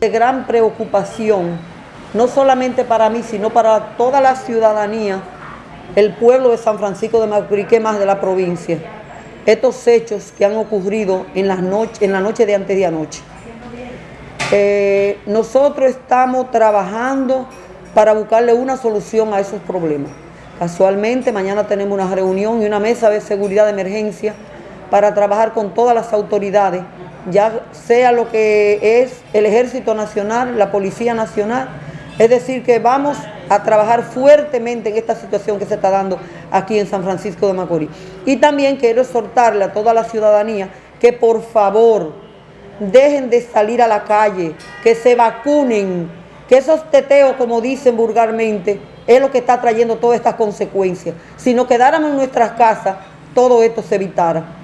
De gran preocupación, no solamente para mí, sino para toda la ciudadanía, el pueblo de San Francisco de Macorís, más de la provincia, estos hechos que han ocurrido en la noche de antes de anoche. Eh, nosotros estamos trabajando para buscarle una solución a esos problemas. Casualmente, mañana tenemos una reunión y una mesa de seguridad de emergencia para trabajar con todas las autoridades, ya sea lo que es el Ejército Nacional, la Policía Nacional, es decir, que vamos a trabajar fuertemente en esta situación que se está dando aquí en San Francisco de Macorís. Y también quiero exhortarle a toda la ciudadanía que por favor dejen de salir a la calle, que se vacunen, que esos teteos, como dicen vulgarmente, es lo que está trayendo todas estas consecuencias. Si nos quedáramos en nuestras casas, todo esto se evitara.